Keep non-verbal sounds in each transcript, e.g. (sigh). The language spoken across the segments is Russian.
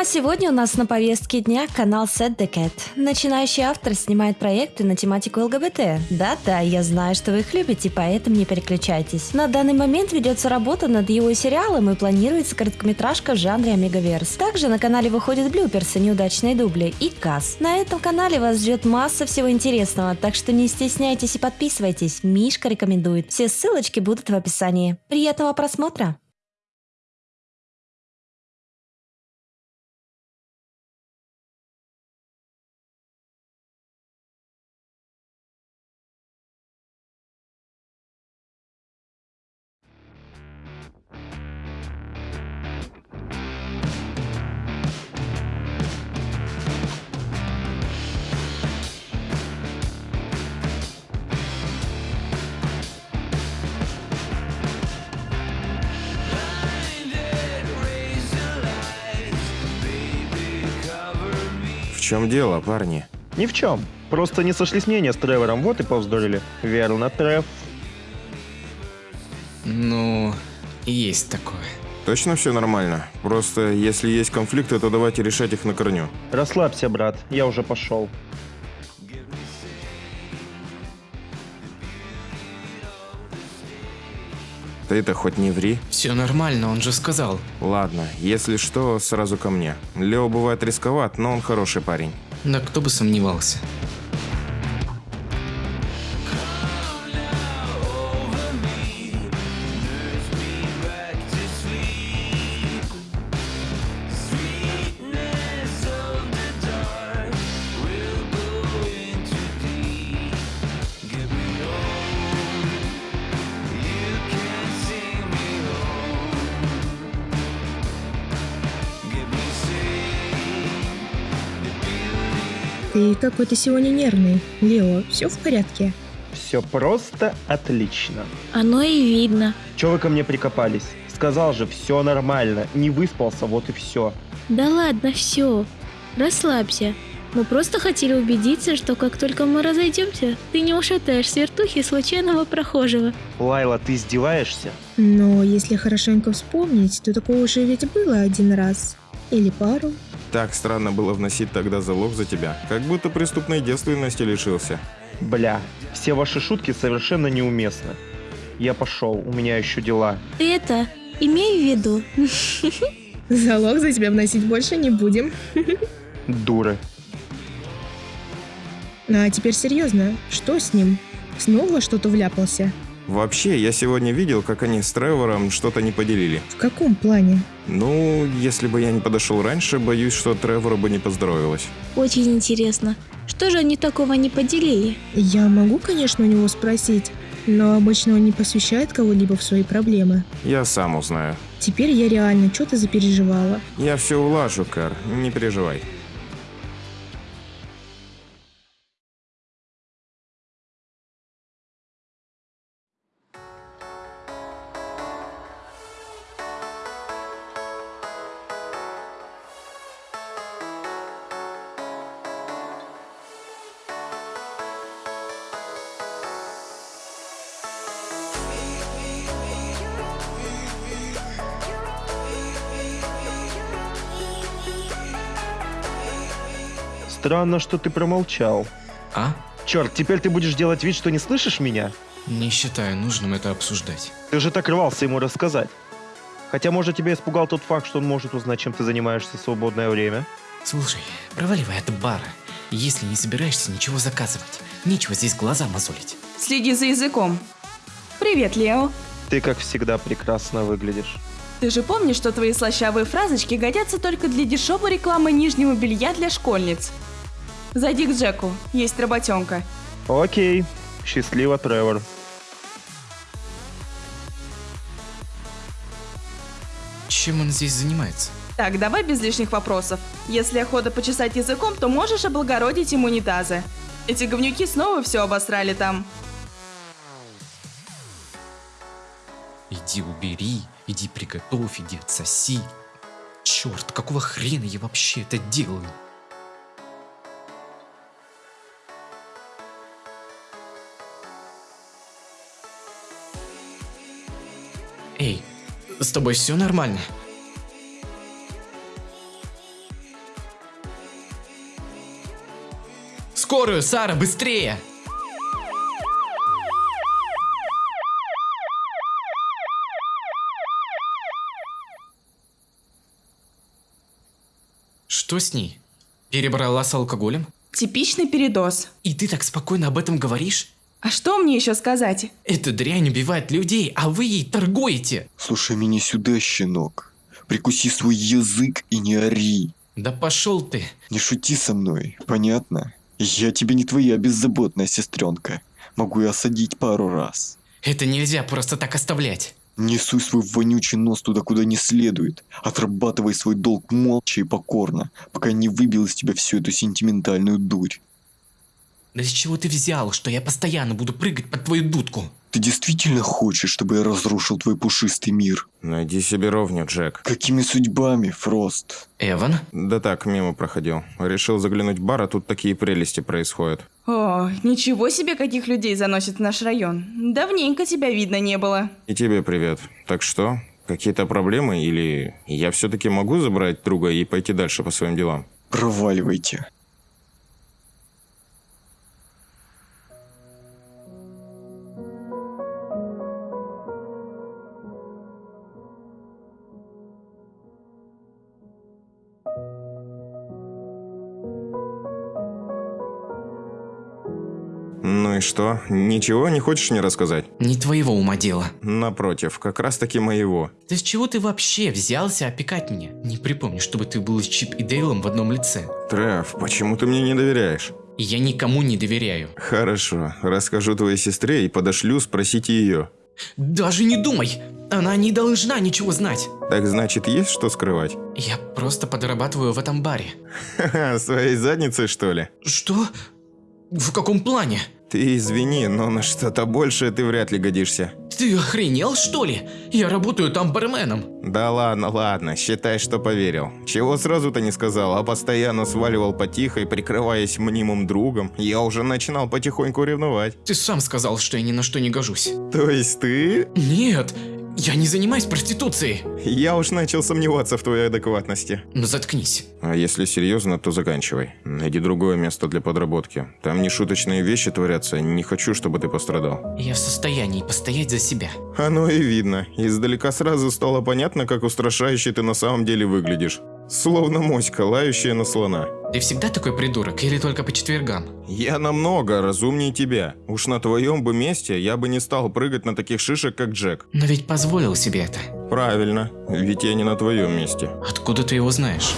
А сегодня у нас на повестке дня канал Set the Cat. Начинающий автор снимает проекты на тематику ЛГБТ. Да-да, я знаю, что вы их любите, поэтому не переключайтесь. На данный момент ведется работа над его сериалом и планируется короткометражка в жанре Омегаверс. Также на канале выходят блюперсы, неудачные дубли и касс. На этом канале вас ждет масса всего интересного, так что не стесняйтесь и подписывайтесь. Мишка рекомендует. Все ссылочки будут в описании. Приятного просмотра! Чем дело, парни? Ни в чем. Просто не сошлись мнения с Тревором, вот и повздорили. Верно, Трев. Ну, есть такое. Точно все нормально? Просто если есть конфликты, то давайте решать их на корню. Расслабься, брат, я уже пошел. Ты это хоть не ври. Все нормально, он же сказал. Ладно, если что, сразу ко мне. Лео бывает рисковат, но он хороший парень. Да кто бы сомневался. Ты какой-то сегодня нервный. Лео, все в порядке? Все просто отлично. Оно и видно. Че вы ко мне прикопались? Сказал же, все нормально. Не выспался, вот и все. Да ладно, все. Расслабься. Мы просто хотели убедиться, что как только мы разойдемся, ты не ушатаешь с вертухи случайного прохожего. Лайла, ты издеваешься? Но если хорошенько вспомнить, то такого уже ведь было один раз. Или пару. Так странно было вносить тогда залог за тебя. Как будто преступной девственности лишился. Бля, все ваши шутки совершенно неуместны. Я пошел, у меня еще дела. Ты это, имей в виду. (laughs) Залог за тебя вносить больше не будем. (laughs) Дуры. Ну а теперь серьезно, что с ним? Снова что-то вляпался? Вообще, я сегодня видел, как они с Тревором что-то не поделили. В каком плане? Ну, если бы я не подошел раньше, боюсь, что Тревору бы не поздоровилось. Очень интересно. Что же они такого не поделили? Я могу, конечно, у него спросить, но обычно он не посвящает кого-либо в свои проблемы. Я сам узнаю. Теперь я реально что-то запереживала. Я все улажу, Кар, не переживай. Странно, что ты промолчал. А? Черт, теперь ты будешь делать вид, что не слышишь меня? Не считаю нужным это обсуждать. Ты же так рвался ему рассказать. Хотя, может, тебя испугал тот факт, что он может узнать, чем ты занимаешься в свободное время? Слушай, проваливай от бара. Если не собираешься ничего заказывать, нечего здесь глаза мозолить. Следи за языком. Привет, Лео. Ты, как всегда, прекрасно выглядишь. Ты же помнишь, что твои слащавые фразочки годятся только для дешевой рекламы нижнего белья для школьниц? Зайди к Джеку, есть работенка. Окей. Счастливо, Тревор. Чем он здесь занимается? Так, давай без лишних вопросов. Если охота почесать языком, то можешь облагородить им унитазы. Эти говнюки снова все обосрали там. Иди убери, иди приготовь, иди отсоси. Черт, какого хрена я вообще это делаю? тобой все нормально? Скорую, Сара, быстрее! Что с ней? Перебрала с алкоголем? Типичный передоз. И ты так спокойно об этом говоришь? А что мне еще сказать? Эта дрянь убивает людей, а вы ей торгуете. Слушай меня сюда, щенок. Прикуси свой язык и не ори. Да пошел ты. Не шути со мной, понятно? Я тебе не твоя беззаботная сестренка. Могу и осадить пару раз. Это нельзя просто так оставлять. Не суй свой вонючий нос туда, куда не следует. Отрабатывай свой долг молча и покорно, пока не выбил из тебя всю эту сентиментальную дурь. Да с чего ты взял, что я постоянно буду прыгать под твою дудку? Ты действительно хочешь, чтобы я разрушил твой пушистый мир? Найди себе ровню, Джек. Какими судьбами, Фрост? Эван? Да так, мимо проходил. Решил заглянуть в бар, а тут такие прелести происходят. О, ничего себе, каких людей заносит в наш район. Давненько тебя видно не было. И тебе привет. Так что, какие-то проблемы или я все-таки могу забрать друга и пойти дальше по своим делам? Проваливайте. Что? Ничего не хочешь мне рассказать? Не твоего ума дело. Напротив, как раз таки моего. Да с чего ты вообще взялся опекать меня? Не припомню, чтобы ты был с Чип и Дейлом в одном лице. Треф, почему ты мне не доверяешь? Я никому не доверяю. Хорошо, расскажу твоей сестре и подошлю спросить ее. Даже не думай! Она не должна ничего знать. Так значит, есть что скрывать? Я просто подрабатываю в этом баре. Ха-ха, своей задницей, что ли? Что? В каком плане? Ты извини, но на что-то большее ты вряд ли годишься. Ты охренел, что ли? Я работаю там барменом. Да ладно, ладно, считай, что поверил. Чего сразу-то не сказал, а постоянно сваливал потихо и прикрываясь мнимым другом, я уже начинал потихоньку ревновать. Ты сам сказал, что я ни на что не гожусь. То есть ты? Нет, я не занимаюсь проституцией. Я уж начал сомневаться в твоей адекватности. Ну заткнись. А если серьезно, то заканчивай. Найди другое место для подработки. Там нешуточные вещи творятся, не хочу, чтобы ты пострадал. Я в состоянии постоять за себя. Оно и видно. Издалека сразу стало понятно, как устрашающе ты на самом деле выглядишь. Словно моська, лающая на слона. Ты всегда такой придурок или только по четвергам? Я намного разумнее тебя. Уж на твоем бы месте я бы не стал прыгать на таких шишек, как Джек. Но ведь позволил себе это. Правильно, ведь я не на твоем месте. Откуда ты его знаешь?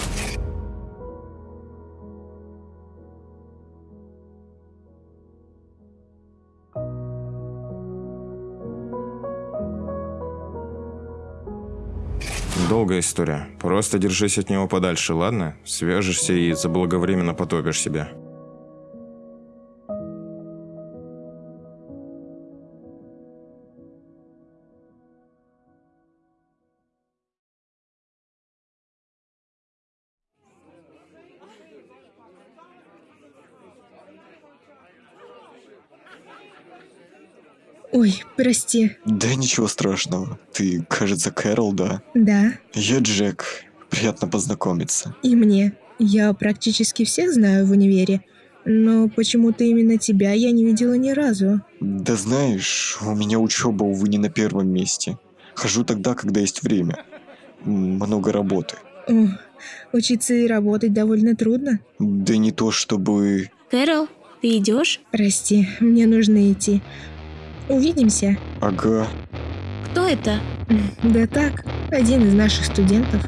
Долгая история. Просто держись от него подальше, ладно? Свяжешься и заблаговременно потопишь себя. Ой, прости. Да ничего страшного. Ты, кажется, Кэрол, да? Да, Я Джек. Приятно познакомиться. и мне. Я практически всех знаю в универе, но почему-то именно тебя я не видела ни разу. Да знаешь, у меня учеба, увы, не на первом месте. Хожу тогда, когда есть время. Много работы. О, учиться и работать довольно трудно. Да не то чтобы... Кэрол, ты идешь? Прости, мне нужно идти. Увидимся. Ага. Кто это? Да так, один из наших студентов.